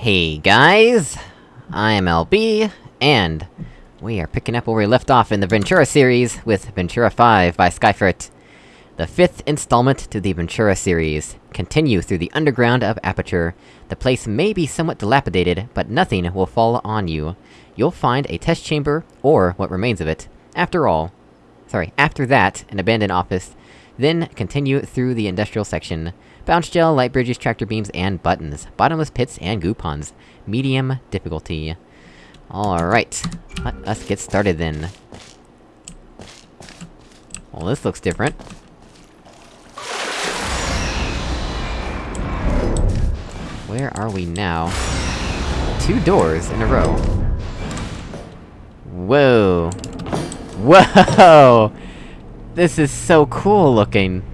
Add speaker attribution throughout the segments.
Speaker 1: Hey guys! I'm LB, and we are picking up where we left off in the Ventura series with Ventura 5 by Skyferret. The fifth installment to the Ventura series. Continue through the underground of Aperture. The place may be somewhat dilapidated, but nothing will fall on you. You'll find a test chamber, or what remains of it. After all... Sorry, after that, an abandoned office. Then, continue through the industrial section. Bounce gel, light bridges, tractor beams, and buttons. Bottomless pits and goo ponds. Medium difficulty. Alright. Let us get started then. Well, this looks different. Where are we now? Two doors in a row. Whoa! Whoa! This is so cool looking!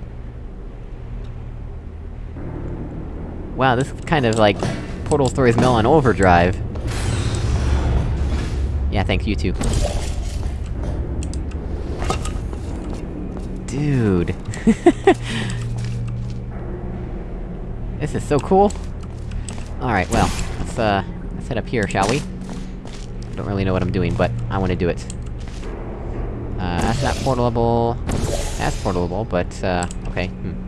Speaker 1: Wow, this is kind of like... Portal Stories Mel on Overdrive. Yeah, thanks, you too. Dude. this is so cool! Alright, well, let's, uh, let's head up here, shall we? I don't really know what I'm doing, but I wanna do it. Uh, that's not portable... That's portable, but, uh, okay, hmm.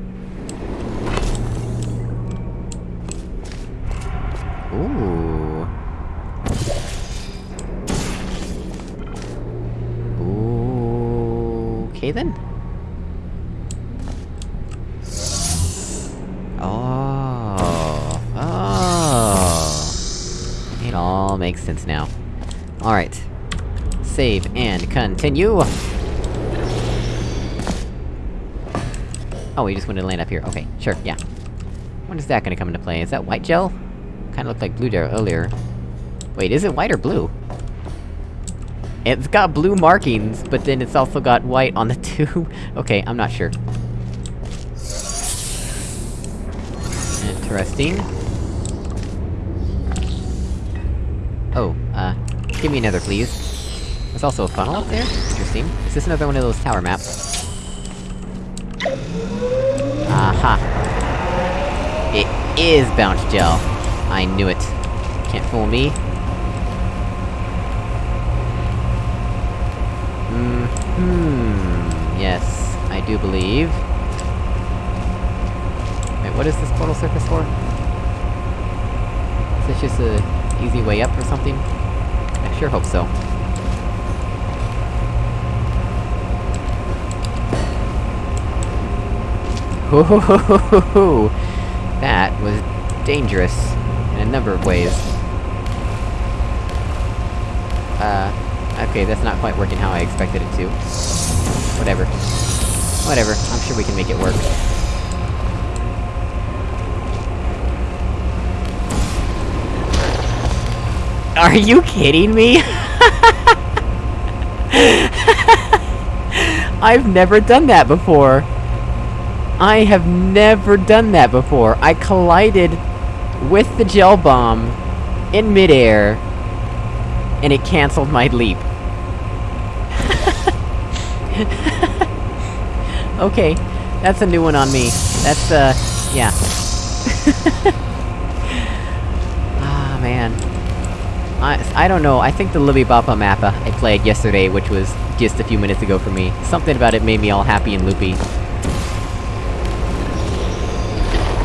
Speaker 1: Ooh. Ooh. Okay then. Oh. Oh. It all makes sense now. Alright. Save and continue! Oh, we just wanted to land up here. Okay, sure, yeah. When is that gonna come into play? Is that white gel? Kinda looked like blue there earlier. Wait, is it white or blue? It's got blue markings, but then it's also got white on the tube. okay, I'm not sure. Interesting. Oh, uh, give me another, please. There's also a funnel up there? Interesting. Is this another one of those tower maps? Aha! It is bounce gel! I knew it. Can't fool me. Hmm. Hmm. Yes, I do believe. Wait, what is this portal surface for? Is this just a easy way up or something? I sure hope so. Hoo That was dangerous number of ways. Uh, okay, that's not quite working how I expected it to. Whatever. Whatever, I'm sure we can make it work. Are you kidding me? I've never done that before! I have never done that before! I collided with the gel bomb in midair, and it cancelled my leap. okay, that's a new one on me. That's, uh, yeah. ah, man. I- I don't know, I think the Libby Boppa map uh, I played yesterday, which was just a few minutes ago for me, something about it made me all happy and loopy.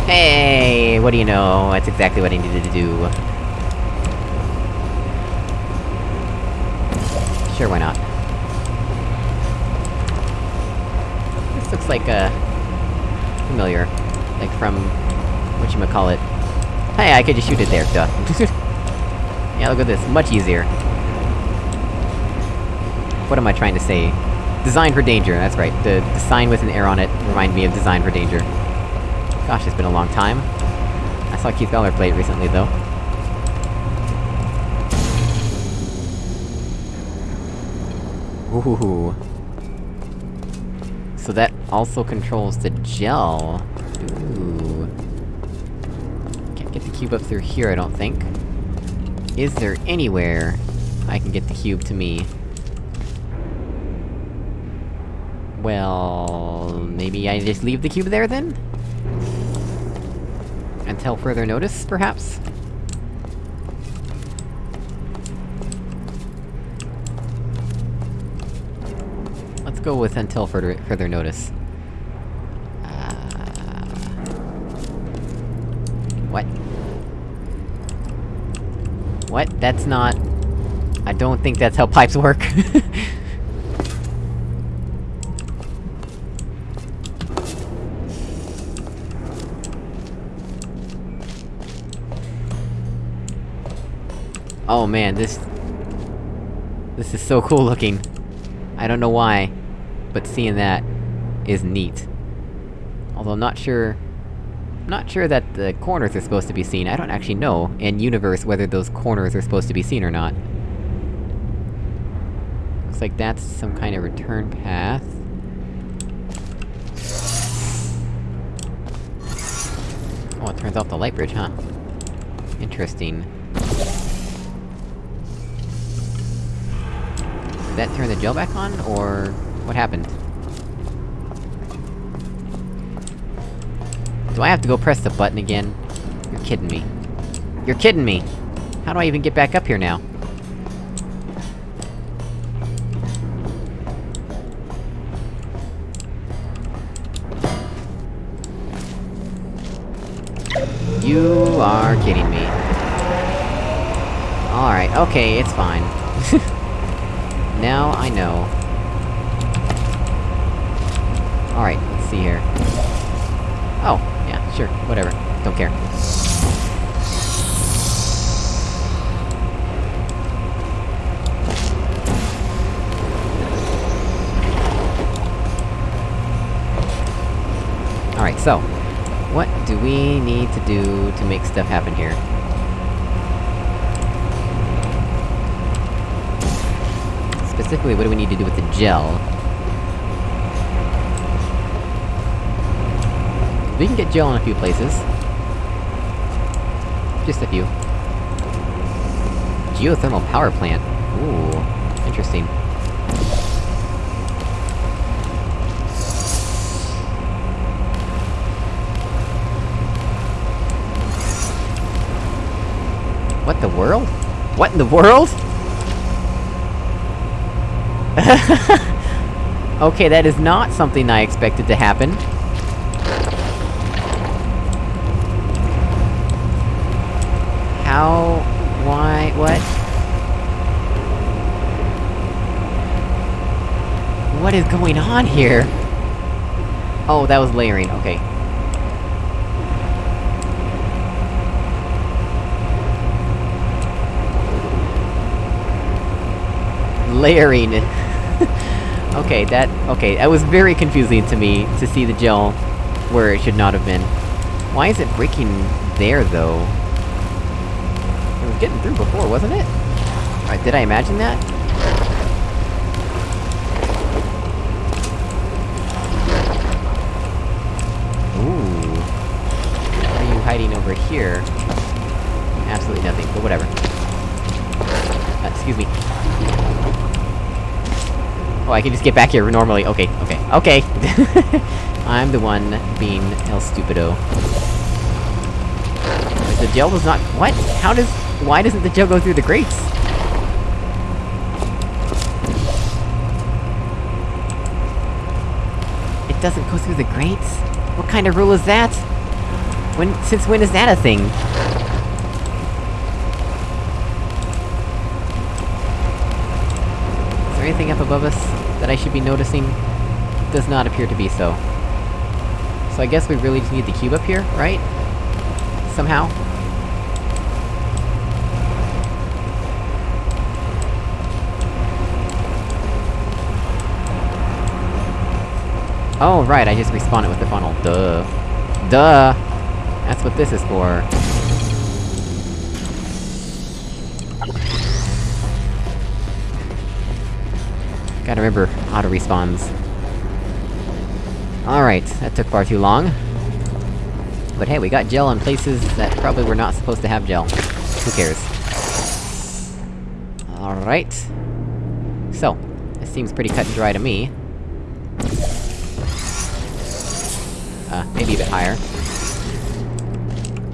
Speaker 1: Hey, what do you know? That's exactly what I needed to do. Sure, why not? This looks like, uh... familiar. Like from... whatchamacallit. Hey, I could just shoot it there, duh. yeah, look at this, much easier. What am I trying to say? Design for danger, that's right. The, the sign with an arrow on it reminded me of Design for Danger. Gosh, it's been a long time. I saw Keith Beller play it recently, though. Ooh. So that also controls the gel. Ooh. Can't get the cube up through here, I don't think. Is there anywhere I can get the cube to me? Well... maybe I just leave the cube there, then? until further notice, perhaps? Let's go with until further- further notice. Uh... What? What? That's not... I don't think that's how pipes work. oh man, this... This is so cool looking. I don't know why, but seeing that is neat. Although I'm not sure... I'm Not sure that the corners are supposed to be seen, I don't actually know, in universe, whether those corners are supposed to be seen or not. Looks like that's some kind of return path. Oh, it turns off the light bridge, huh? Interesting. Did that turn the gel back on, or... what happened? Do I have to go press the button again? You're kidding me. You're kidding me! How do I even get back up here now? You are kidding me. Alright, okay, it's fine. now I know. Alright, let's see here. Oh, yeah, sure, whatever. Don't care. Alright, so... What do we need to do to make stuff happen here? Specifically, what do we need to do with the gel? We can get gel in a few places. Just a few. Geothermal power plant. Ooh, interesting. What the world? What in the world?! okay, that is not something I expected to happen. How... why... what? What is going on here? Oh, that was layering, okay. Layering. okay, that- okay, that was very confusing to me, to see the gel where it should not have been. Why is it breaking there, though? It was getting through before, wasn't it? Alright, did I imagine that? Ooh. Are you hiding over here? Absolutely nothing, but whatever. Uh, excuse me. I can just get back here normally. Okay, okay, okay! I'm the one being El Stupido. The gel does not- what? How does- why doesn't the gel go through the grates? It doesn't go through the grates? What kind of rule is that? When- since when is that a thing? Is there anything up above us that I should be noticing? Does not appear to be so. So I guess we really just need the cube up here, right? Somehow? Oh, right, I just respawned it with the funnel. Duh. Duh! That's what this is for. Gotta remember auto respawns. Alright, that took far too long. But hey, we got gel in places that probably were not supposed to have gel. Who cares? Alright. So, this seems pretty cut and dry to me. Uh, maybe a bit higher.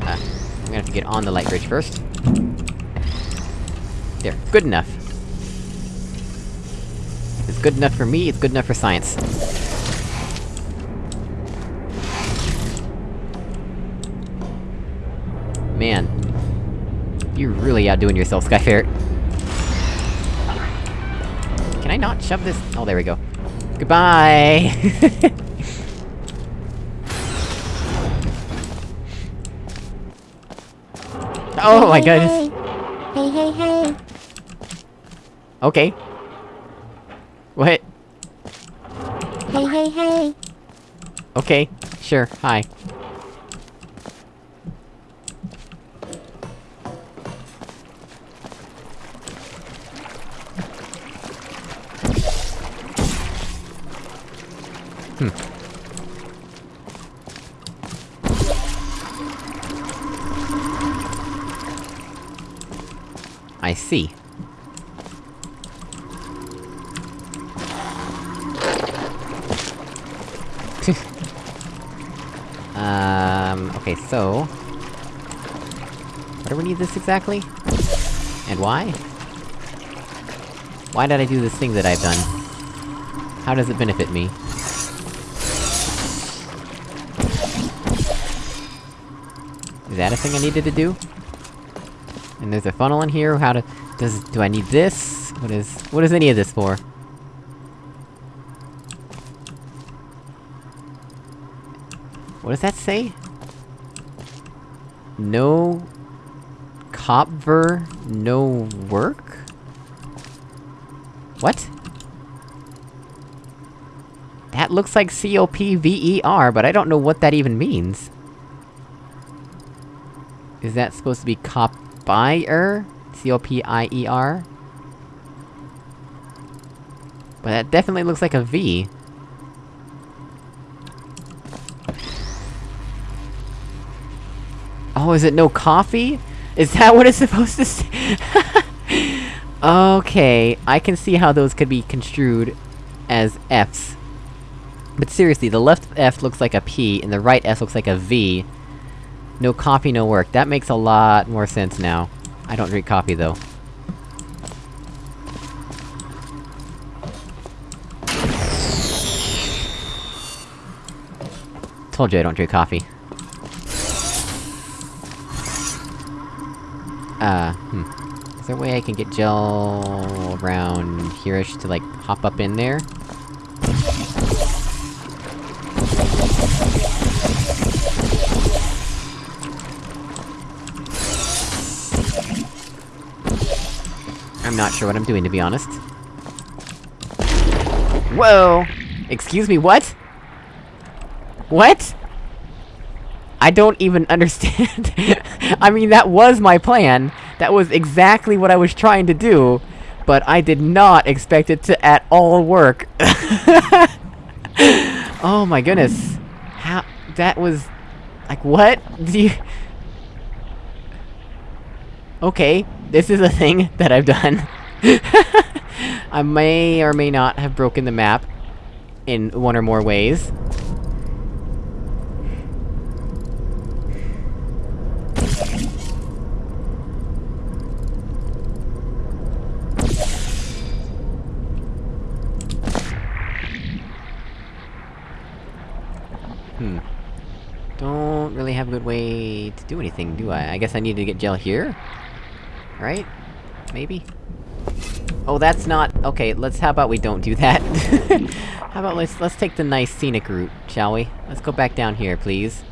Speaker 1: Uh, I'm gonna have to get on the light bridge first. There, good enough. It's good enough for me, it's good enough for science. Man. You're really outdoing yourself, Skyferret. Can I not shove this- oh, there we go. Goodbye! oh my goodness!
Speaker 2: Hey, hey, hey.
Speaker 1: Okay. What?
Speaker 2: Hey, hey, hey.
Speaker 1: Okay, sure, hi. Exactly? And why? Why did I do this thing that I've done? How does it benefit me? Is that a thing I needed to do? And there's a funnel in here, how to- does- do I need this? What is- what is any of this for? What does that say? No... Copver... no work? What? That looks like C-O-P-V-E-R, but I don't know what that even means. Is that supposed to be copier? C-O-P-I-E-R? But that definitely looks like a V. Oh, is it no coffee? Is that what it's supposed to say? okay, I can see how those could be construed as Fs. But seriously, the left F looks like a P, and the right F looks like a V. No coffee, no work. That makes a lot more sense now. I don't drink coffee, though. Told you I don't drink coffee. Uh, hmm. Is there a way I can get gel around here-ish to, like, hop up in there? I'm not sure what I'm doing, to be honest. Whoa! Excuse me, what? What? I don't even understand. I mean, that was my plan. That was exactly what I was trying to do. But I did not expect it to at all work. oh my goodness. How- that was... Like, what? Do you... Okay, this is a thing that I've done. I may or may not have broken the map in one or more ways. Hmm. Don't really have a good way to do anything, do I? I guess I need to get gel here? Right? Maybe? Oh, that's not- okay, let's- how about we don't do that? how about let's- let's take the nice scenic route, shall we? Let's go back down here, please.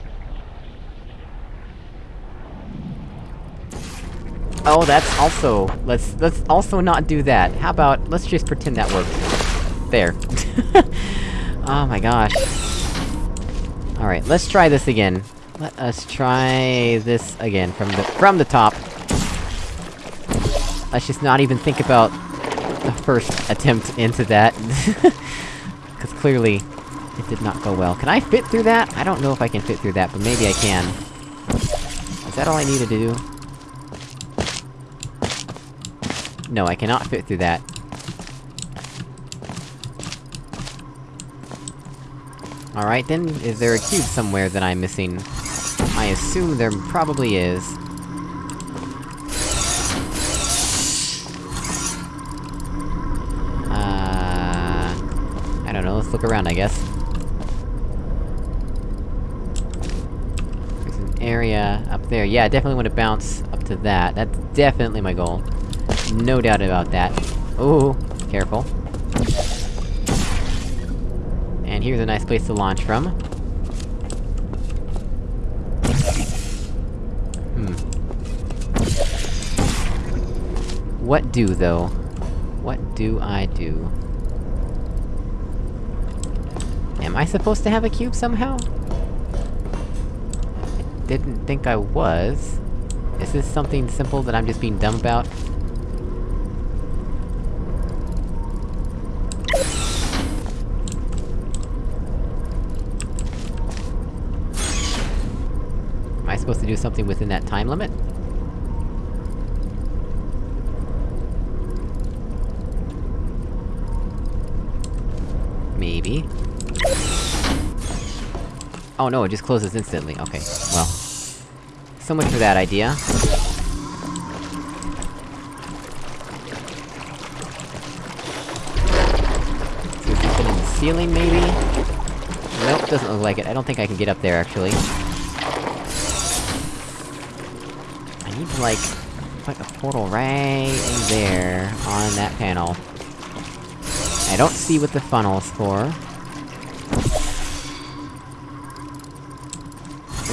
Speaker 1: Oh, that's also- let's- let's also not do that. How about, let's just pretend that worked. There. oh my gosh. Alright, let's try this again. Let us try this again, from the- from the top. Let's just not even think about the first attempt into that. Cause clearly, it did not go well. Can I fit through that? I don't know if I can fit through that, but maybe I can. Is that all I needed to do? No, I cannot fit through that. Alright then, is there a cube somewhere that I'm missing? I assume there probably is. Uh... I don't know, let's look around, I guess. There's an area up there. Yeah, I definitely want to bounce up to that. That's definitely my goal. No doubt about that. Ooh, careful. And here's a nice place to launch from. What do, though? What do I do? Am I supposed to have a cube somehow? I didn't think I was. Is this something simple that I'm just being dumb about? Am I supposed to do something within that time limit? Maybe. Oh no, it just closes instantly, okay. Well. So much for that idea. We in the ceiling, maybe? Nope, doesn't look like it. I don't think I can get up there, actually. I need to, like, put a portal right in there, on that panel. I don't see what the funnel's for.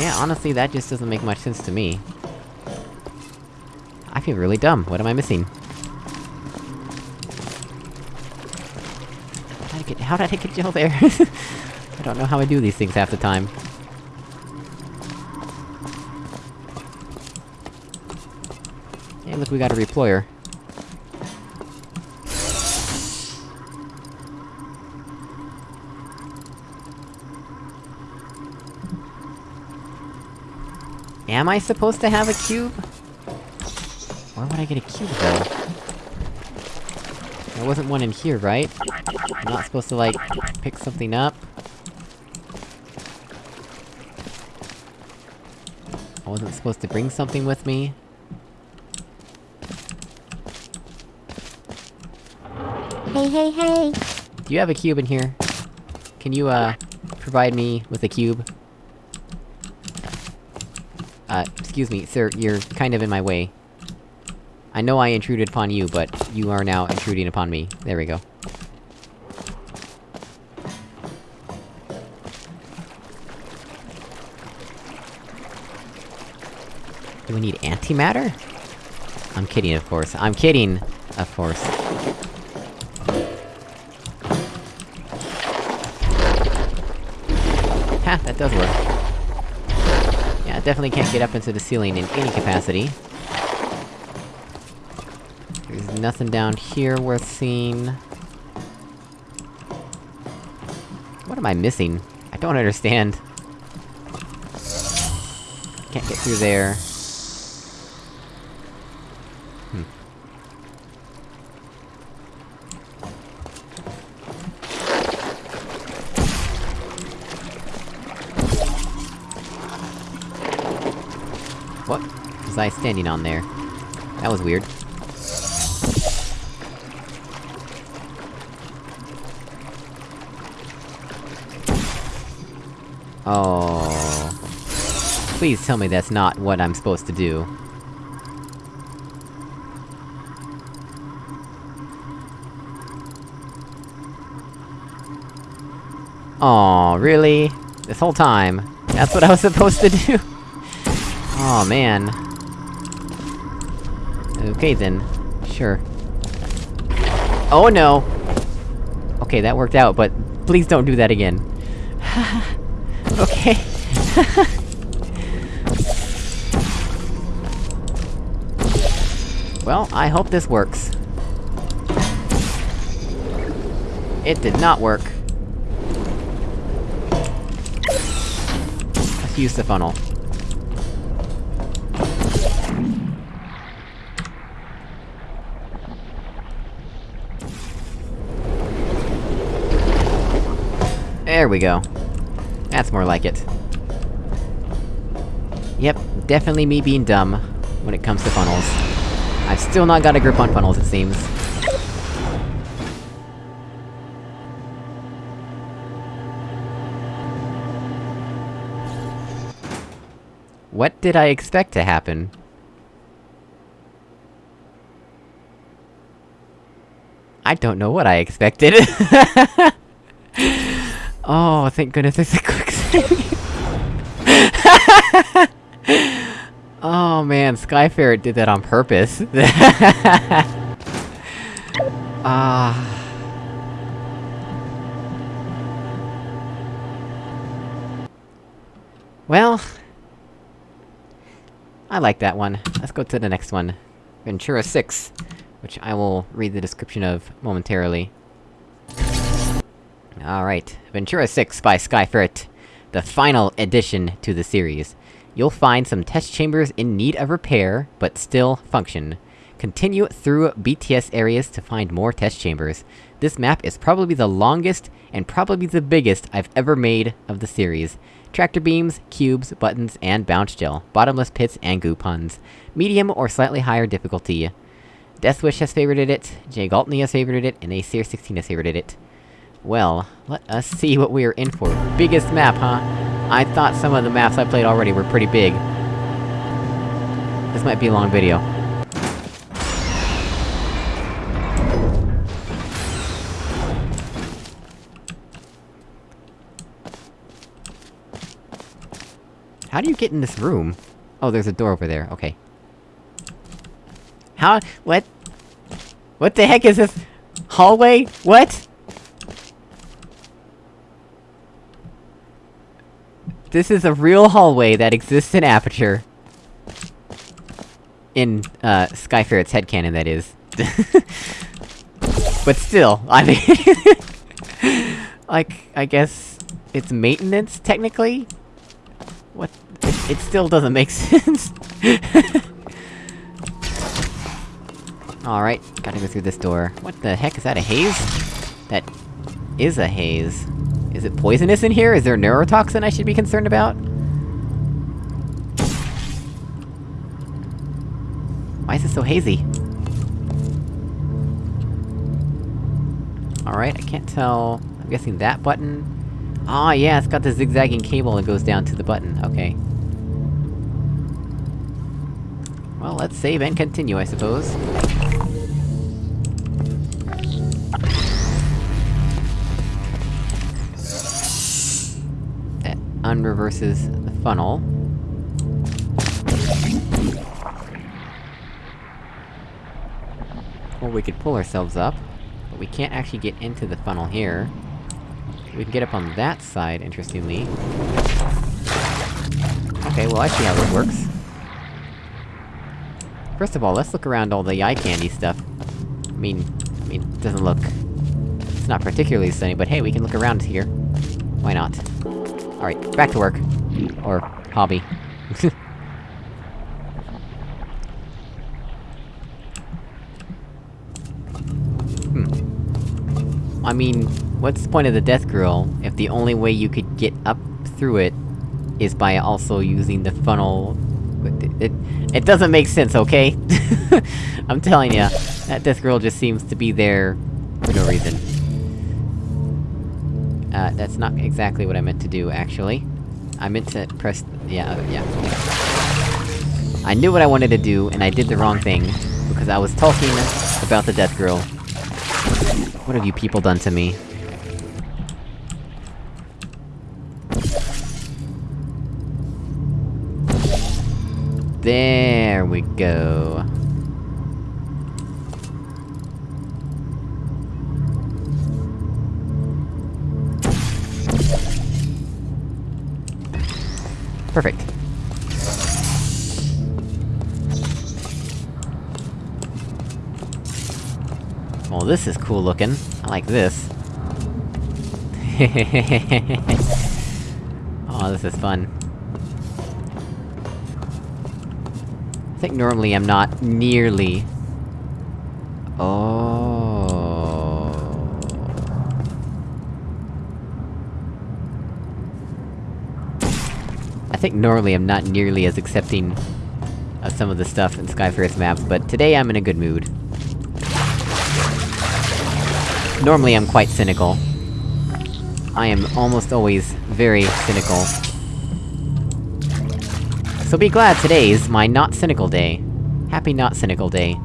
Speaker 1: Yeah, honestly, that just doesn't make much sense to me. I feel really dumb, what am I missing? How did I get- how did I get gel there? I don't know how I do these things half the time. Hey, look, we got a reployer. Am I supposed to have a cube? Where would I get a cube, though? There wasn't one in here, right? I'm not supposed to, like, pick something up? I wasn't supposed to bring something with me?
Speaker 2: Hey, hey, hey!
Speaker 1: Do you have a cube in here? Can you, uh, provide me with a cube? Uh, excuse me, sir, you're kind of in my way. I know I intruded upon you, but you are now intruding upon me. There we go. Do we need antimatter? I'm kidding, of course. I'm kidding! Of course. Ha, that does work. Definitely can't get up into the ceiling in any capacity. There's nothing down here worth seeing. What am I missing? I don't understand. Can't get through there. Standing on there? That was weird. Oh... Please tell me that's not what I'm supposed to do. Oh, really? This whole time? That's what I was supposed to do? Oh man. Okay then. Sure. Oh no! Okay, that worked out, but please don't do that again. okay. well, I hope this works. It did not work. Let's use the funnel. There we go. That's more like it. Yep, definitely me being dumb when it comes to funnels. I've still not got a grip on funnels, it seems. What did I expect to happen? I don't know what I expected. oh, thank goodness there's a quick oh man, Skyferret did that on purpose. Ah... Well... I like that one. Let's go to the next one. Ventura 6, which I will read the description of momentarily. Alright, Ventura 6 by Skyferret. The final addition to the series. You'll find some test chambers in need of repair, but still function. Continue through BTS areas to find more test chambers. This map is probably the longest, and probably the biggest I've ever made of the series. Tractor beams, cubes, buttons, and bounce gel. Bottomless pits and goo ponds. Medium or slightly higher difficulty. Deathwish has favorited it, Jay Galtney has favorited it, and Acer16 has favorited it. Well, let us see what we are in for. Biggest map, huh? I thought some of the maps I played already were pretty big. This might be a long video. How do you get in this room? Oh, there's a door over there, okay. How- what? What the heck is this? Hallway? What? This is a real hallway that exists in Aperture. In, uh, Skyferret's headcanon, that is. but still, I mean... like, I guess... It's maintenance, technically? What? It, it still doesn't make sense. Alright, gotta go through this door. What the heck, is that a haze? That... is a haze. Is it poisonous in here? Is there neurotoxin I should be concerned about? Why is it so hazy? Alright, I can't tell... I'm guessing that button... Ah, yeah, it's got the zigzagging cable that goes down to the button, okay. Well, let's save and continue, I suppose. Unreverses the funnel. Or we could pull ourselves up, but we can't actually get into the funnel here. We can get up on that side, interestingly. Okay, well I see how this works. First of all, let's look around all the eye candy stuff. I mean... I mean, it doesn't look... It's not particularly sunny, but hey, we can look around here. Why not? Alright, back to work. Or... hobby. hmm. I mean, what's the point of the death grill, if the only way you could get up through it is by also using the funnel... It, it, it doesn't make sense, okay? I'm telling ya, that death grill just seems to be there... for no reason. Uh, that's not exactly what I meant to do, actually. I meant to press... yeah, yeah. I knew what I wanted to do, and I did the wrong thing, because I was talking about the death grill. What have you people done to me? There we go. Perfect. Well, this is cool looking. I like this. oh, this is fun. I think normally I'm not nearly... Oh... think normally I'm not nearly as accepting of some of the stuff in Skyferret's maps, but today I'm in a good mood. Normally I'm quite cynical. I am almost always very cynical. So be glad today's my not cynical day. Happy not cynical day.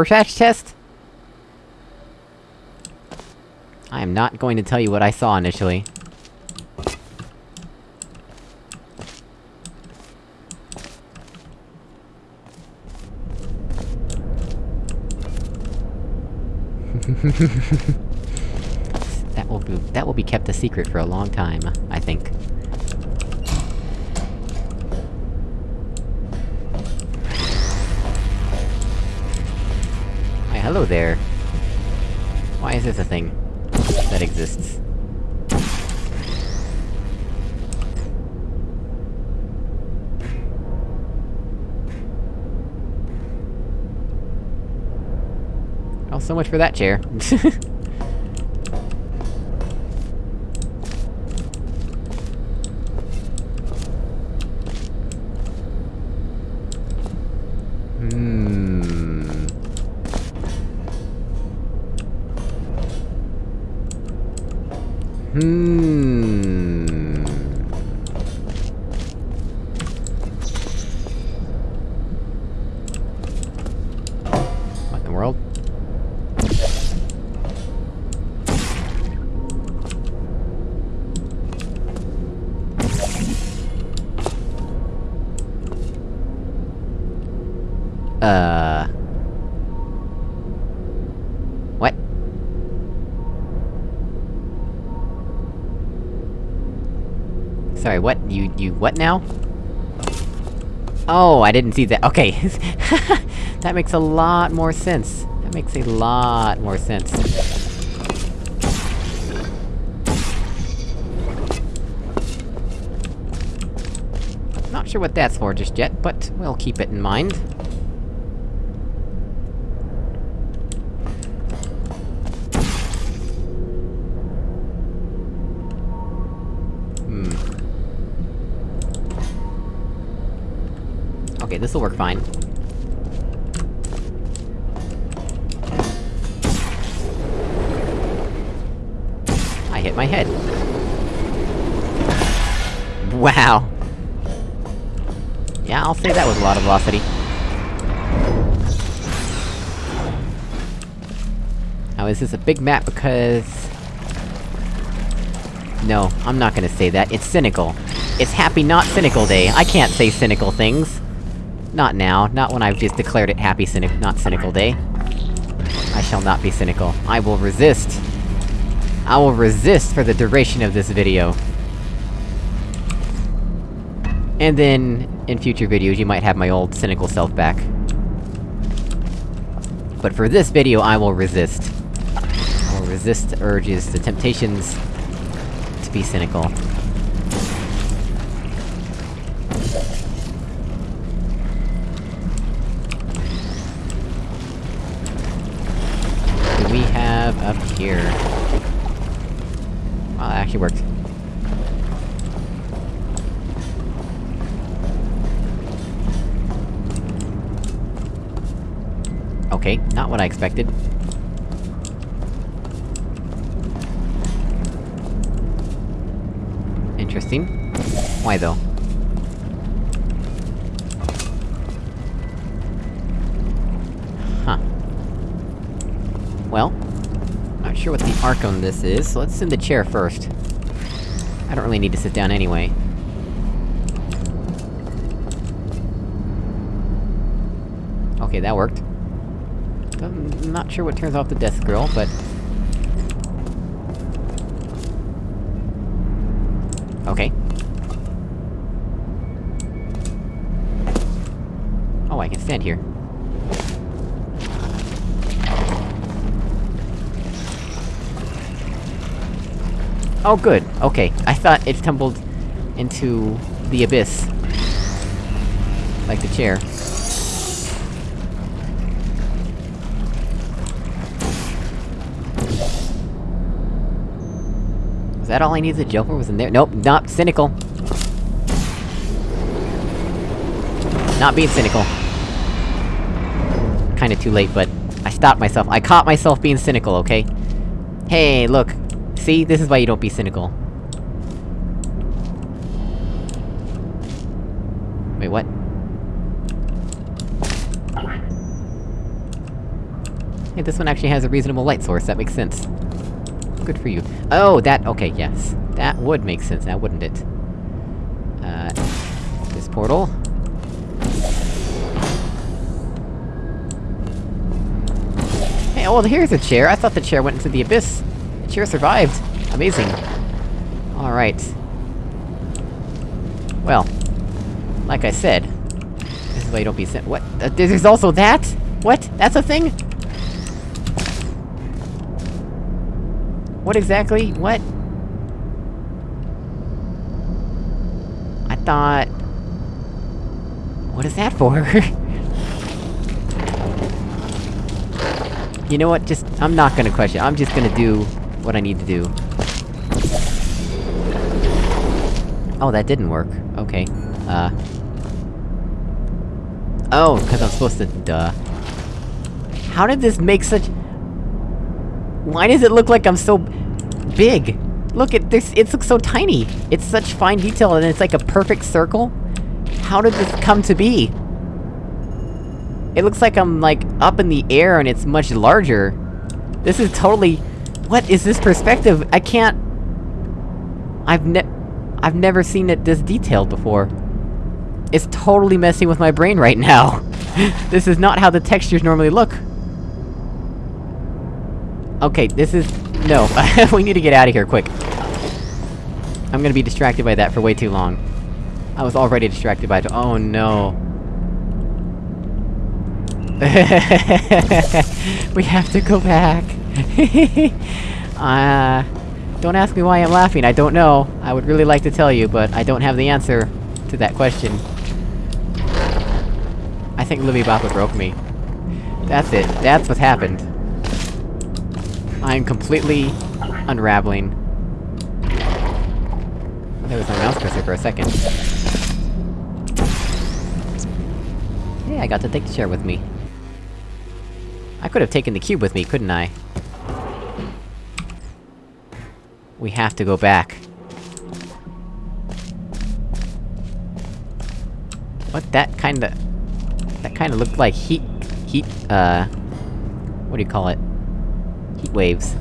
Speaker 1: Rorschach test? I am not going to tell you what I saw initially. that will be- that will be kept a secret for a long time, I think. Hello there. Why is this a thing that exists? Oh, so much for that chair. You- what now? Oh, I didn't see that- okay. that makes a lot more sense. That makes a lot more sense. Not sure what that's for just yet, but we'll keep it in mind. Okay, this'll work fine. I hit my head. Wow! Yeah, I'll say that was a lot of velocity. Now, is this a big map because... No, I'm not gonna say that, it's cynical. It's Happy Not Cynical Day, I can't say cynical things! Not now, not when I've just declared it Happy Cynic- Not Cynical Day. I shall not be cynical. I will resist! I will resist for the duration of this video. And then, in future videos, you might have my old cynical self back. But for this video, I will resist. I will resist the urges, the temptations... to be cynical. What do we have up here? Wow, that actually worked. Okay, not what I expected. Interesting. Why though? Well, not sure what the arc on this is, so let's send the chair first. I don't really need to sit down anyway. Okay, that worked. Not sure what turns off the death grill, but... Okay. Oh, I can stand here. Oh good, okay. I thought it tumbled into the abyss. Like the chair. That all I needed jump for was in there? Nope, not cynical. Not being cynical. Kinda too late, but... I stopped myself. I caught myself being cynical, okay? Hey, look. See? This is why you don't be cynical. Wait, what? Hey, this one actually has a reasonable light source, that makes sense. Good for you. Oh, that- okay, yes. That would make sense now, wouldn't it? Uh... This portal. Hey, oh, well, here's a chair! I thought the chair went into the abyss! The chair survived! Amazing. Alright. Well. Like I said... This is why you don't be sent- what? Uh, there's also that?! What? That's a thing?! What exactly? What? I thought... What is that for? you know what, just- I'm not gonna question, I'm just gonna do what I need to do. Oh, that didn't work. Okay. Uh... Oh, cause I'm supposed to- duh. How did this make such- Why does it look like I'm so... big? Look at this- it looks so tiny! It's such fine detail and it's like a perfect circle? How did this come to be? It looks like I'm, like, up in the air and it's much larger. This is totally... What is this perspective? I can't... I've ne- I've never seen it this detailed before. It's totally messing with my brain right now! this is not how the textures normally look! Okay, this is... No, we need to get out of here, quick. I'm gonna be distracted by that for way too long. I was already distracted by it- oh no. we have to go back! uh... Don't ask me why I'm laughing, I don't know. I would really like to tell you, but I don't have the answer to that question. I think Libby Boppa broke me. That's it, that's what happened. I'm completely... unraveling. There was my mouse cursor for a second. Hey, I got to take the chair with me. I could have taken the cube with me, couldn't I? We have to go back. What, that kinda... That kinda looked like heat... heat, uh... What do you call it? Heat waves.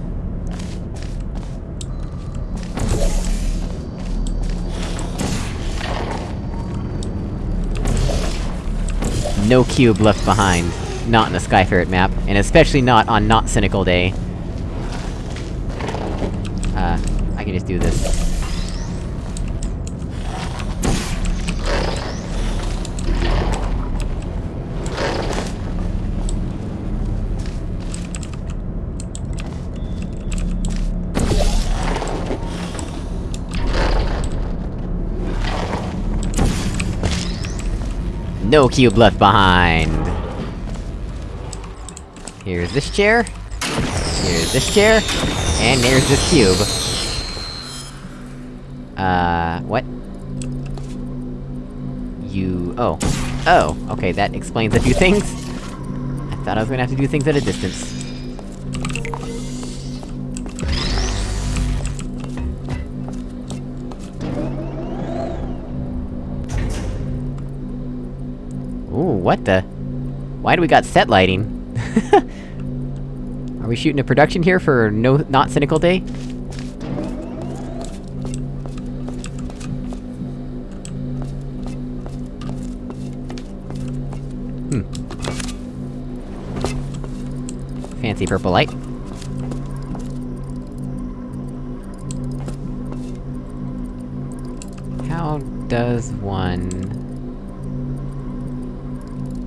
Speaker 1: No cube left behind. Not in a Skyferret map, and especially not on Not Cynical Day. Uh, I can just do this. No cube left behind! Here's this chair. Here's this chair. And there's this cube. Uh, what? You... oh. Oh, okay, that explains a few things. I thought I was gonna have to do things at a distance. What the? Why do we got set lighting? Are we shooting a production here for no- not Cynical Day? Hmm. Fancy purple light. How does one...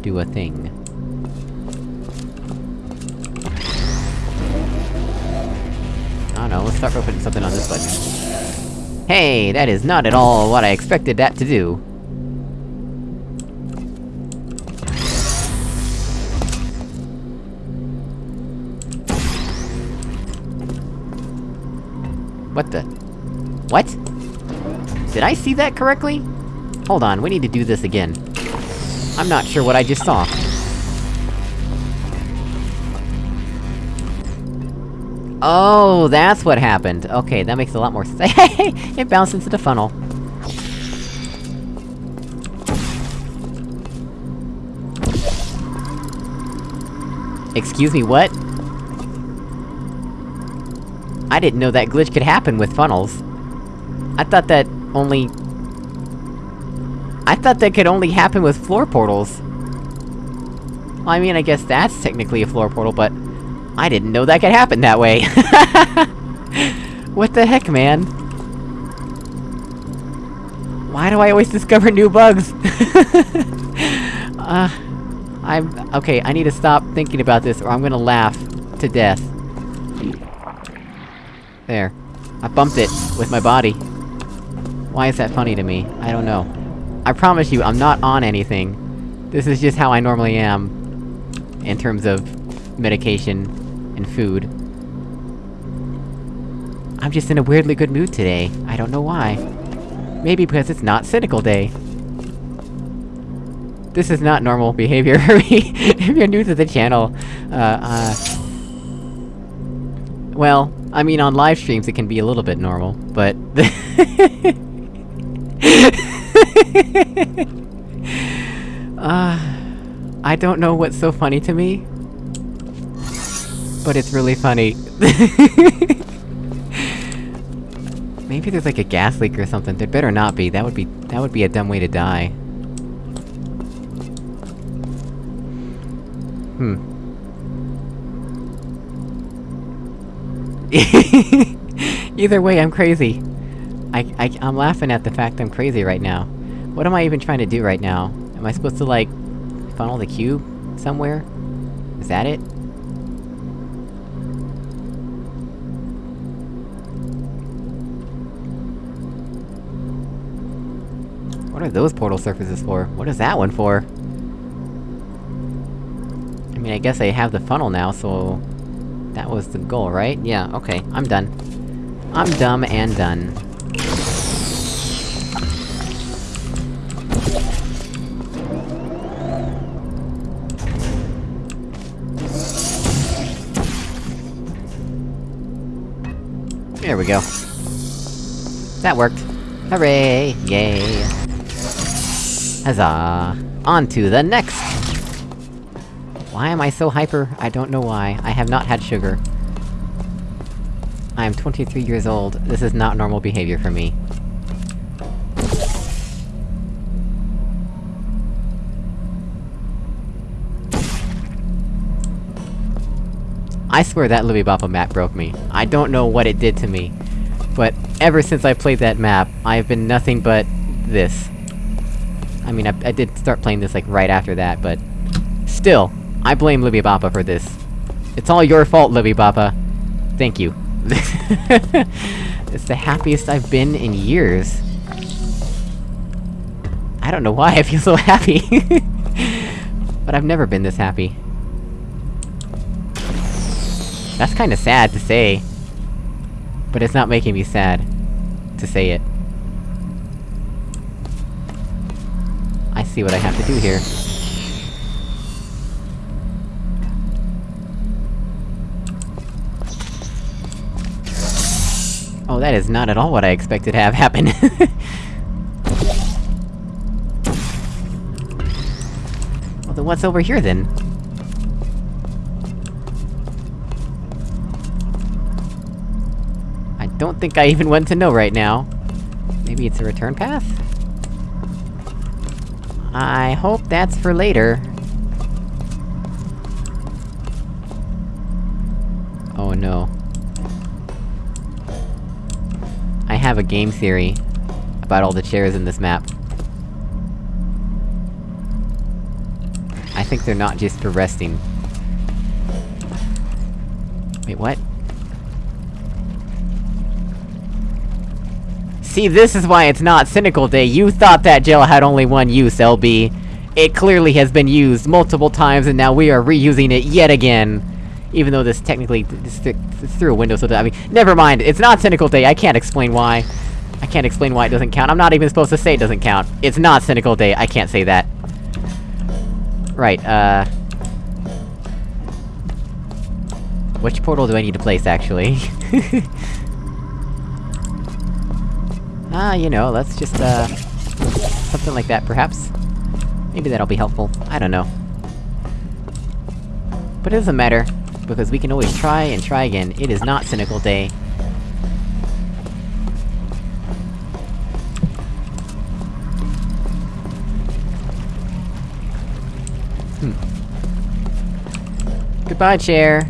Speaker 1: do a thing? I don't know, let's start putting something on this button. Hey, that is not at all what I expected that to do. What the? What? Did I see that correctly? Hold on, we need to do this again. I'm not sure what I just saw. Oh, that's what happened. Okay, that makes a lot more sense. it bounced into the funnel. Excuse me, what? I didn't know that glitch could happen with funnels. I thought that only... I thought that could only happen with floor portals. Well, I mean, I guess that's technically a floor portal, but... I didn't know that could happen that way! what the heck, man? Why do I always discover new bugs? uh... I'm- okay, I need to stop thinking about this, or I'm gonna laugh to death. There. I bumped it with my body. Why is that funny to me? I don't know. I promise you, I'm not on anything. This is just how I normally am. In terms of... medication... and food. I'm just in a weirdly good mood today. I don't know why. Maybe because it's not Cynical Day. This is not normal behavior for me, if you're new to the channel. Uh, uh... Well, I mean, on live streams it can be a little bit normal, but... uh... I don't know what's so funny to me. But it's really funny. Maybe there's like a gas leak or something, there better not be, that would be- that would be a dumb way to die. Hmm. Either way, I'm crazy. I- I- I'm laughing at the fact I'm crazy right now. What am I even trying to do right now? Am I supposed to, like, funnel the cube somewhere? Is that it? What are those portal surfaces for? What is that one for? I mean, I guess I have the funnel now, so... That was the goal, right? Yeah, okay, I'm done. I'm dumb and done. We go. That worked. Hooray! Yay! Huzzah! On to the next! Why am I so hyper? I don't know why. I have not had sugar. I am 23 years old. This is not normal behavior for me. I swear that Libby Boppa map broke me. I don't know what it did to me. But ever since I played that map, I've been nothing but... this. I mean, I, I did start playing this, like, right after that, but... Still, I blame Libby Boppa for this. It's all your fault, Libby Boppa. Thank you. it's the happiest I've been in years. I don't know why I feel so happy. but I've never been this happy. That's kinda sad to say. But it's not making me sad. To say it. I see what I have to do here. Oh, that is not at all what I expected to have happen. well then what's over here then? Don't think I even want to know right now. Maybe it's a return path? I hope that's for later. Oh no. I have a game theory about all the chairs in this map. I think they're not just for resting. Wait, what? See, this is why it's not Cynical Day, you thought that gel had only one use, LB. It clearly has been used multiple times, and now we are reusing it yet again. Even though this technically- it's, it's through a window, so I mean, never mind, it's not Cynical Day, I can't explain why. I can't explain why it doesn't count, I'm not even supposed to say it doesn't count. It's not Cynical Day, I can't say that. Right, uh... Which portal do I need to place, actually? Ah, you know, let's just, uh... Something like that, perhaps? Maybe that'll be helpful, I don't know. But it doesn't matter, because we can always try and try again. It is not Cynical Day. Hmm. Goodbye, chair!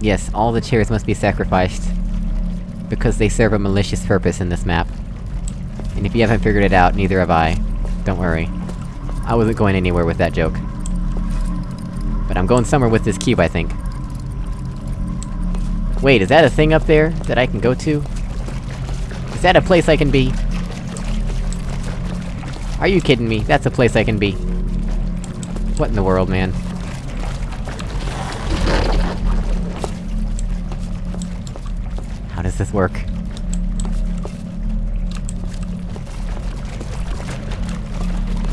Speaker 1: Yes, all the chairs must be sacrificed. Because they serve a malicious purpose in this map. And if you haven't figured it out, neither have I. Don't worry. I wasn't going anywhere with that joke. But I'm going somewhere with this cube, I think. Wait, is that a thing up there, that I can go to? Is that a place I can be? Are you kidding me? That's a place I can be. What in the world, man? This work?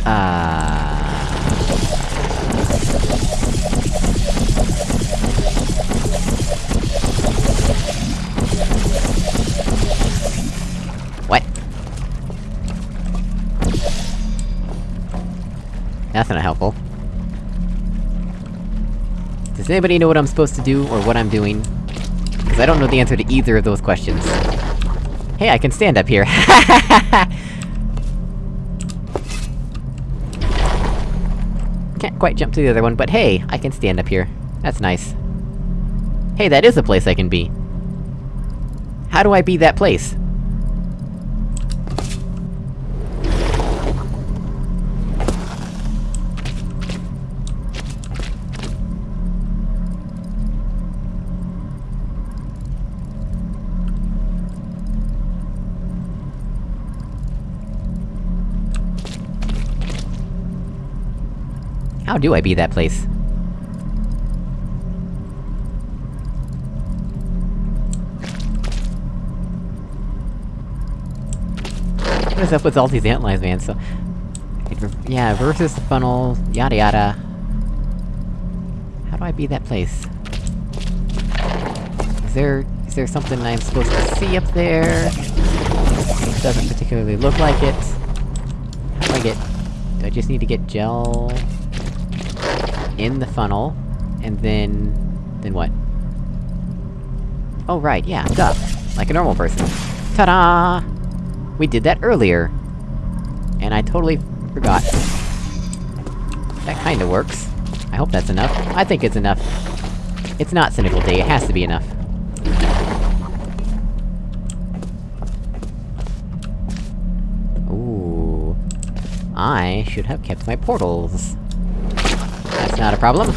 Speaker 1: Uh. What? That's not helpful. Does anybody know what I'm supposed to do, or what I'm doing? Because I don't know the answer to either of those questions. Hey, I can stand up here! Can't quite jump to the other one, but hey, I can stand up here. That's nice. Hey, that is a place I can be. How do I be that place? How do I be that place? What is up with all these antlines, man? So... Yeah, versus the funnel, yada yada. How do I be that place? Is there... is there something I'm supposed to see up there? It doesn't particularly look like it. How do I get... Do I just need to get gel... in the funnel, and then... then what? Oh right, yeah, duh. Like a normal person. Ta-da! We did that earlier! And I totally forgot. That kinda works. I hope that's enough. I think it's enough. It's not Cynical Day, it has to be enough. Ooh... I should have kept my portals. Not a problem.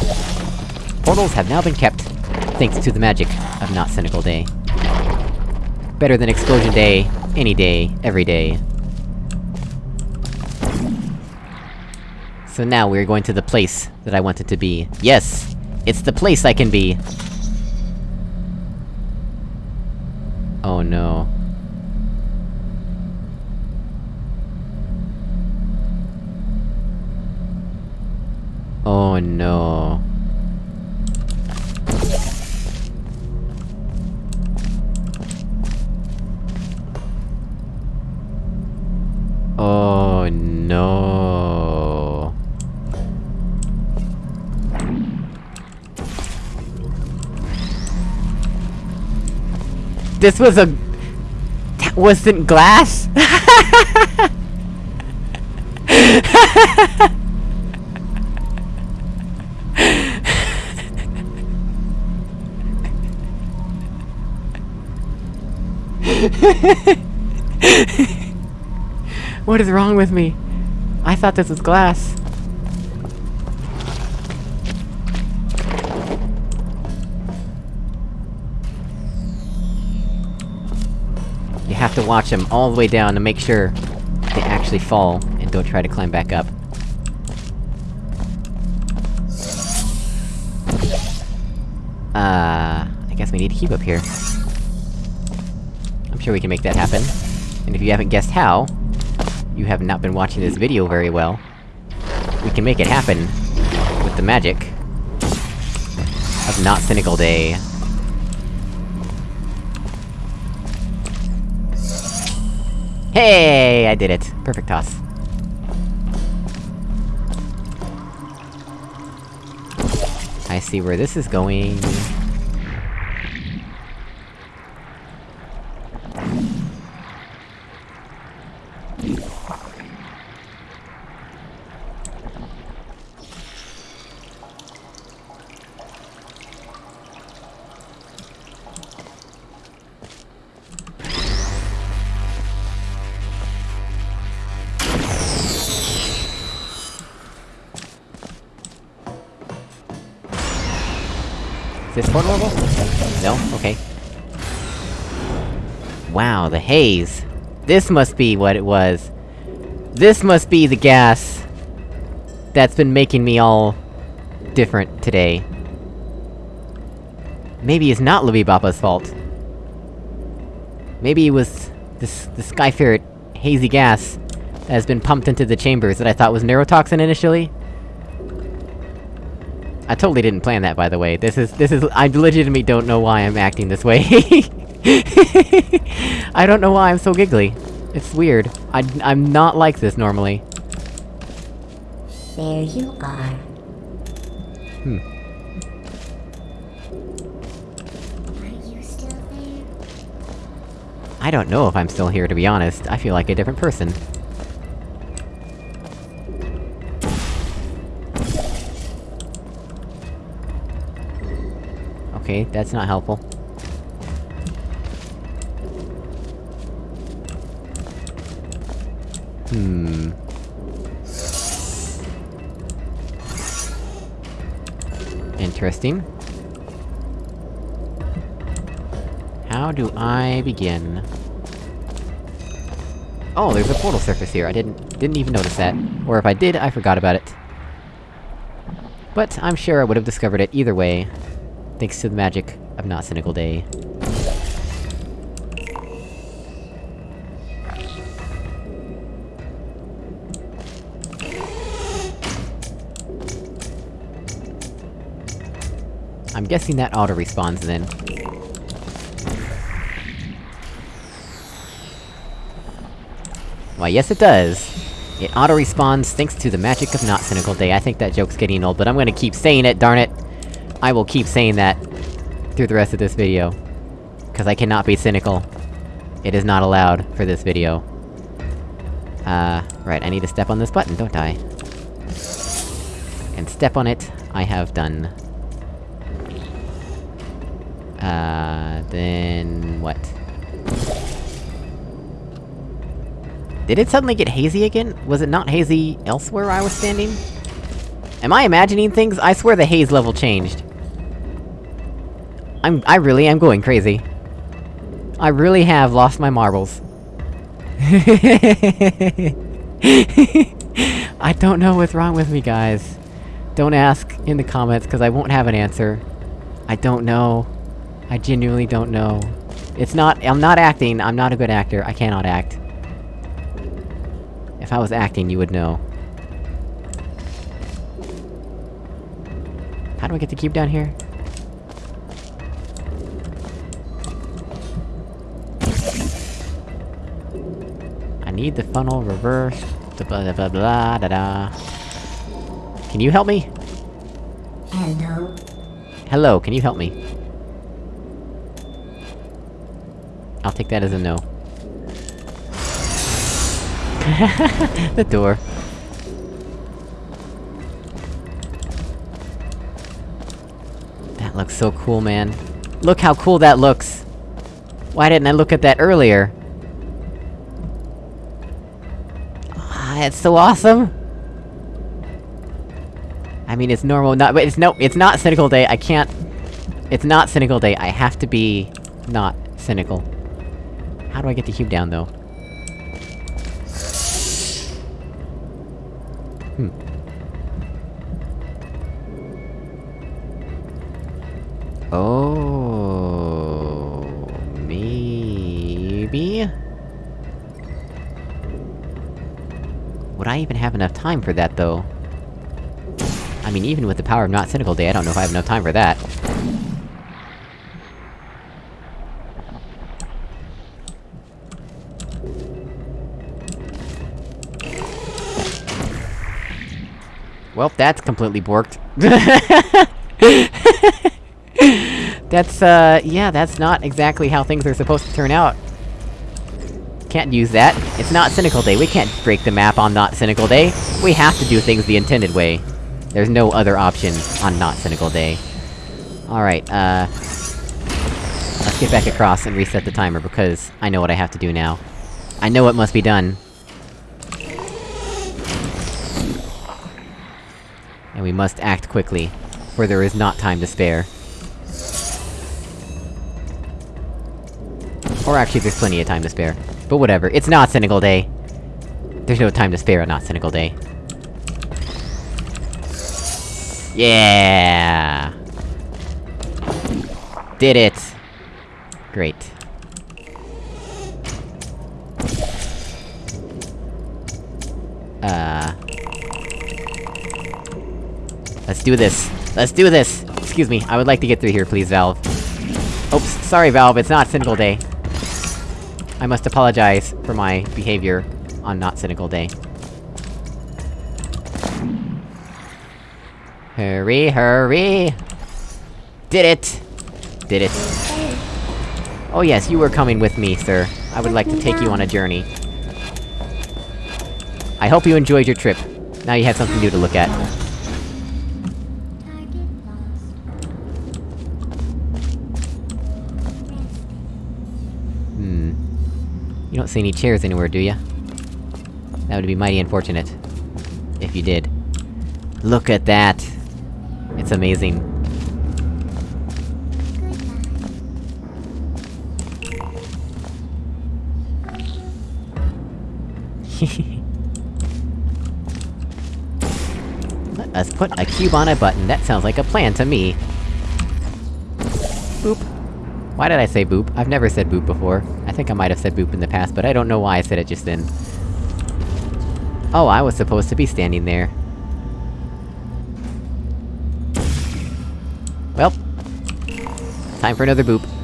Speaker 1: Portals have now been kept, thanks to the magic of Not Cynical Day. Better than Explosion Day, any day, every day. So now we're going to the place that I wanted to be. Yes! It's the place I can be! Oh no. Oh no. Oh no. This was a... That wasn't glass? what is wrong with me? I thought this was glass. You have to watch them all the way down to make sure they actually fall, and don't try to climb back up. Uh... I guess guess we need to keep up here. Sure we can make that happen. And if you haven't guessed how, you have not been watching this video very well. We can make it happen with the magic of Not Cynical Day. Hey! I did it. Perfect toss. I see where this is going. Is this? No? Okay. Wow, the haze! This must be what it was. This must be the gas... that's been making me all... different today. Maybe it's not Libby Boppa's fault. Maybe it was... this- the Skyferret hazy gas that has been pumped into the chambers that I thought was neurotoxin initially? I totally didn't plan that, by the way. This is- this is- I legitimately don't know why I'm acting this way. I don't know why I'm so giggly. It's weird. I- I'm not like this normally.
Speaker 2: There you are.
Speaker 1: Hmm.
Speaker 2: Are you still there?
Speaker 1: I don't know if I'm still here, to be honest. I feel like a different person. Okay, that's not helpful. Hmm... Interesting. How do I begin? Oh, there's a portal surface here, I didn't- didn't even notice that. Or if I did, I forgot about it. But I'm sure I would've discovered it either way, thanks to the magic of Not Cynical Day. I'm guessing that auto-respawns then. Why, yes it does! It auto-responds thanks to the magic of Not Cynical Day. I think that joke's getting old, but I'm gonna keep saying it, darn it! I will keep saying that through the rest of this video. Cause I cannot be cynical. It is not allowed for this video. Uh, right, I need to step on this button, don't I? And step on it, I have done. Uh, then... what? Did it suddenly get hazy again? Was it not hazy elsewhere I was standing? Am I imagining things? I swear the haze level changed. I'm- I really am going crazy. I really have lost my marbles. I don't know what's wrong with me, guys. Don't ask in the comments, cause I won't have an answer. I don't know. I genuinely don't know. It's not- I'm not acting, I'm not a good actor, I cannot act. If I was acting, you would know. How do I get the cube down here? Need the funnel reversed. Blah blah blah blah da da. Can you help me?
Speaker 2: Hello?
Speaker 1: Hello, can you help me? I'll take that as a no. the door. That looks so cool, man. Look how cool that looks! Why didn't I look at that earlier? It's so awesome! I mean, it's normal, not- but it's no- it's not Cynical Day, I can't- It's not Cynical Day, I have to be... not cynical. How do I get the cube down, though? Hmm. Oh. I even have enough time for that, though? I mean, even with the power of Not Cynical Day, I don't know if I have enough time for that. Well, that's completely borked. that's, uh, yeah, that's not exactly how things are supposed to turn out. Can't use that. It's not Cynical Day, we can't break the map on Not Cynical Day. We have to do things the intended way. There's no other option on Not Cynical Day. Alright, uh... Let's get back across and reset the timer, because I know what I have to do now. I know what must be done. And we must act quickly, for there is not time to spare. Or actually, there's plenty of time to spare. But whatever, it's not Cynical Day! There's no time to spare on Not Cynical Day. Yeah! Did it! Great. Uh... Let's do this! Let's do this! Excuse me, I would like to get through here, please, Valve. Oops, sorry, Valve, it's not Cynical Day. I must apologize for my behavior on Not Cynical Day. Hurry, hurry! Did it! Did it. Oh yes, you were coming with me, sir. I would like to take you on a journey. I hope you enjoyed your trip. Now you have something new to look at. See any chairs anywhere, do ya? That would be mighty unfortunate. If you did. Look at that! It's amazing. Let us put a cube on a button, that sounds like a plan to me. Boop. Why did I say boop? I've never said boop before. I think I might have said boop in the past, but I don't know why I said it just then. Oh, I was supposed to be standing there. Well... Time for another boop.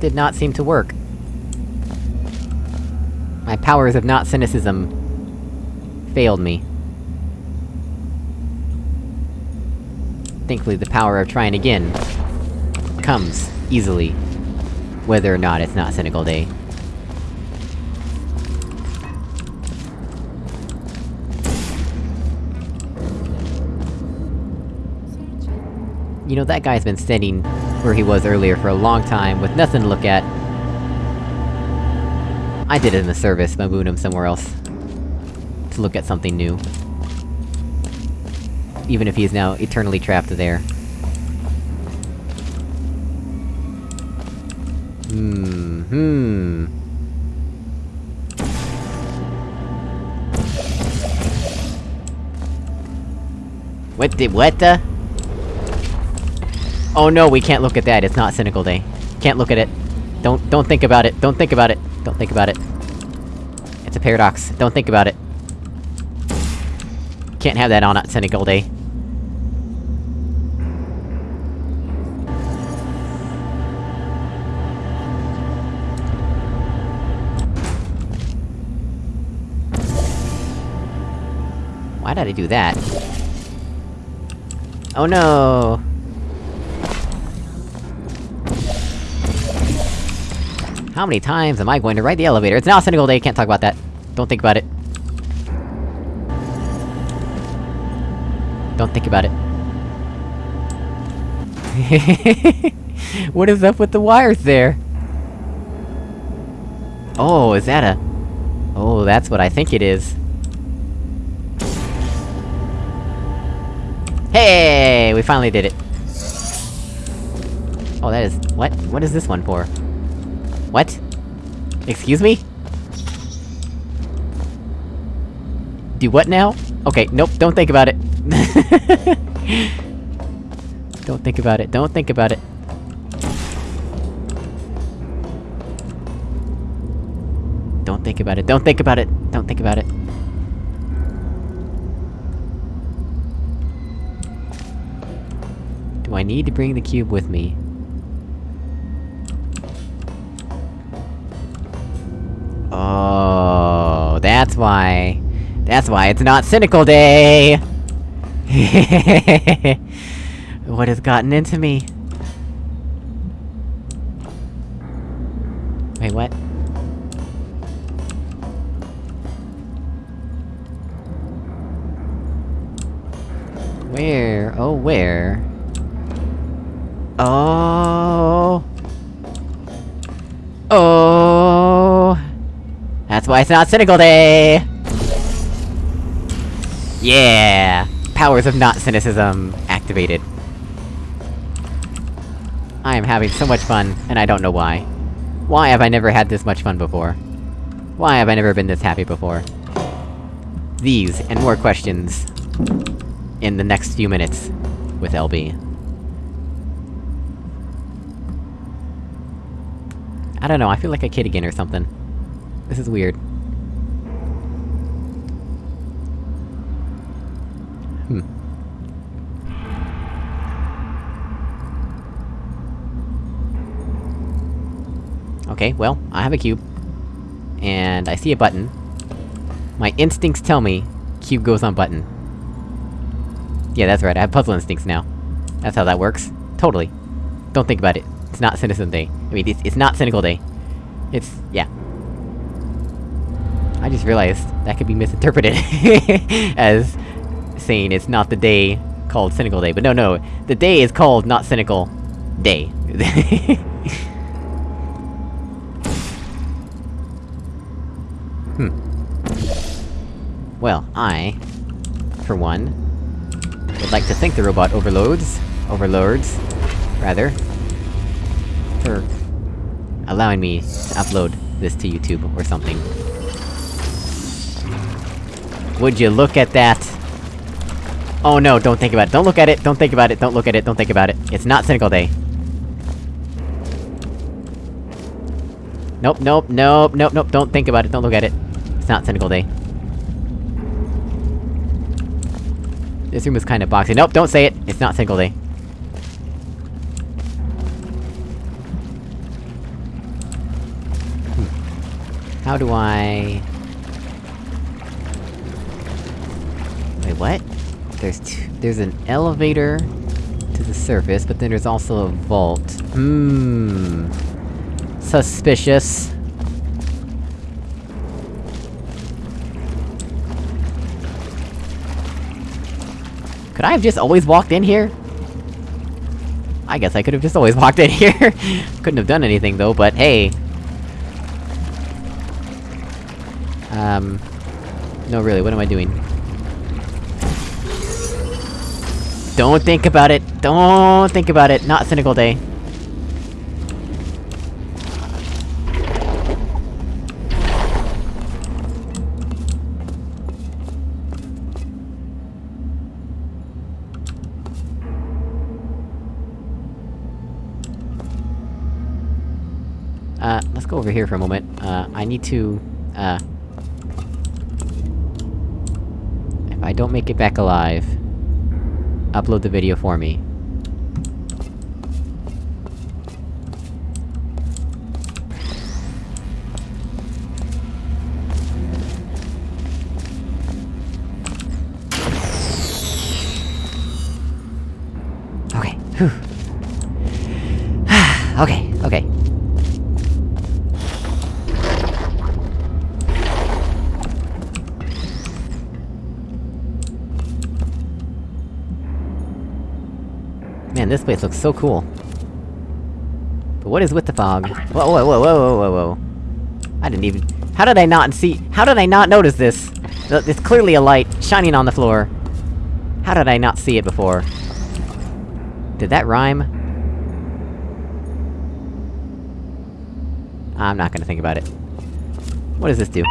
Speaker 1: Did not seem to work. My powers of not cynicism... failed me. Thankfully, the power of trying again... comes, easily. Whether or not it's not Cynical Day. You know, that guy's been standing where he was earlier for a long time, with nothing to look at. I did it in the service, by moving him somewhere else. To look at something new. Even if he is now eternally trapped there. Hmm, hmm... What did- what the? Oh no, we can't look at that, it's not Cynical Day. Can't look at it. Don't- don't think about it, don't think about it, don't think about it. It's a paradox, don't think about it. Can't have that on at Cynical Day. Why did I do that? Oh no! How many times am I going to ride the elevator? It's now a Cynical Day, can't talk about that. Don't think about it. Don't think about it. what is up with the wires there? Oh, is that a... Oh, that's what I think it is. Hey! We finally did it! Oh, that is- what? What is this one for? What? Excuse me? Do what now? Okay, nope, don't think about it. don't think about it, don't think about it. Don't think about it, don't think about it, don't think about it. Do I need to bring the cube with me? That's why... That's why it's not Cynical Day! what has gotten into me? Wait, what? Where? Oh, where? It's not Cynical Day! Yeah! Powers of not cynicism activated. I am having so much fun, and I don't know why. Why have I never had this much fun before? Why have I never been this happy before? These, and more questions... in the next few minutes... with LB. I don't know, I feel like a kid again or something. This is weird. Hmm. Okay, well, I have a cube. And I see a button. My instincts tell me, cube goes on button. Yeah, that's right, I have puzzle instincts now. That's how that works. Totally. Don't think about it. It's not Cynicism Day. I mean, it's, it's not Cynical Day. It's... yeah. I just realized that could be misinterpreted as saying it's not the day called Cynical Day, but no, no, the day is called not Cynical Day. hmm. Well, I, for one, would like to thank the robot overloads, overlords, rather, for allowing me to upload this to YouTube or something. Would you look at that? Oh no, don't think about it, don't look at it, don't think about it, don't look at it, don't think about it. It's not Cynical Day. Nope, nope, nope, nope, nope, don't think about it, don't look at it. It's not Cynical Day. This room is kinda boxy. Nope, don't say it! It's not single Day. Hmm. How do I... Wait, what? There's there's an elevator to the surface, but then there's also a vault. Hmm... Suspicious. Could I have just always walked in here? I guess I could have just always walked in here. Couldn't have done anything though, but hey. Um... No really, what am I doing? Don't think about it! Don't think about it! Not Cynical Day. Over here for a moment. Uh, I need to, uh... If I don't make it back alive... Upload the video for me. This place looks so cool. But what is with the fog? Whoa, whoa, whoa, whoa, whoa, whoa. I didn't even- How did I not see- how did I not notice this? Th- It's clearly a light, shining on the floor. How did I not see it before? Did that rhyme? I'm not gonna think about it. What does this do?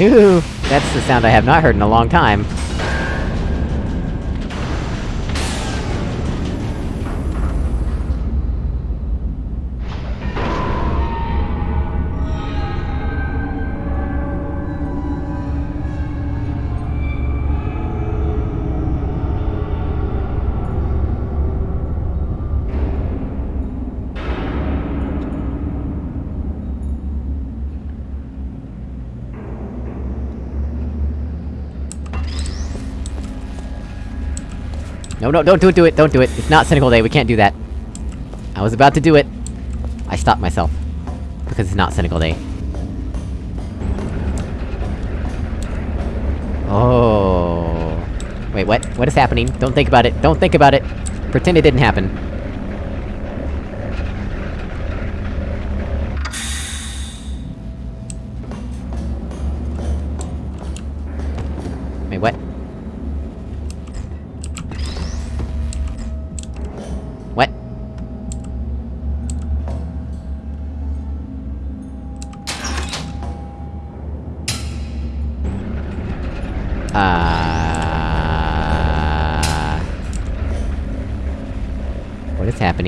Speaker 1: Ooh, that's the sound I have not heard in a long time. No, no, don't do it, do it, don't do it! It's not Cynical Day, we can't do that. I was about to do it. I stopped myself. Because it's not Cynical Day. Oh. Wait, what? What is happening? Don't think about it, don't think about it! Pretend it didn't happen.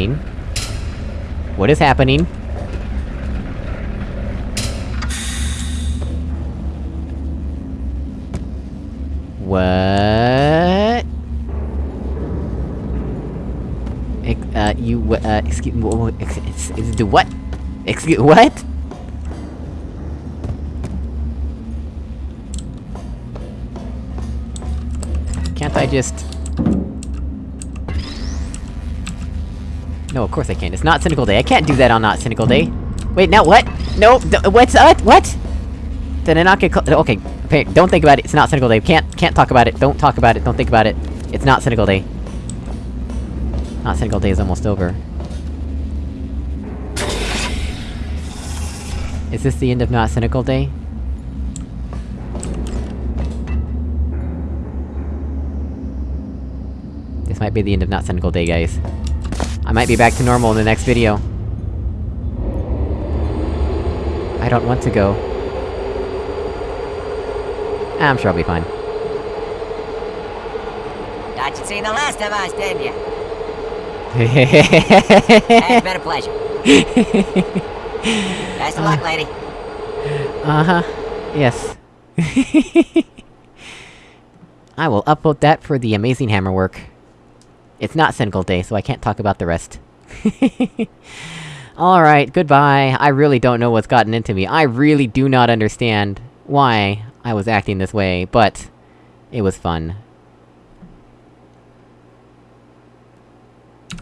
Speaker 1: Happening? What is happening? What? Uh, you, uh, excuse- me, ex- do what? Excuse- what? Can't I just... No, of course I can't. It's not Cynical Day. I can't do that on Not Cynical Day. Wait, now what? No, what's- uh, what? Did I not get okay, okay, don't think about it, it's not Cynical Day. Can't- can't talk about it, don't talk about it, don't think about it. It's not Cynical Day. Not Cynical Day is almost over. Is this the end of Not Cynical Day? This might be the end of Not Cynical Day, guys. I might be back to normal in the next video. I don't want to go. I'm sure I'll be fine.
Speaker 3: Thought you'd seen the last of us, didn't you? It's been a pleasure. Best of luck, lady.
Speaker 1: Uh-huh. Yes. I will upload that for the amazing hammer work. It's not Cynical Day, so I can't talk about the rest. Alright, goodbye. I really don't know what's gotten into me. I really do not understand why I was acting this way, but... It was fun.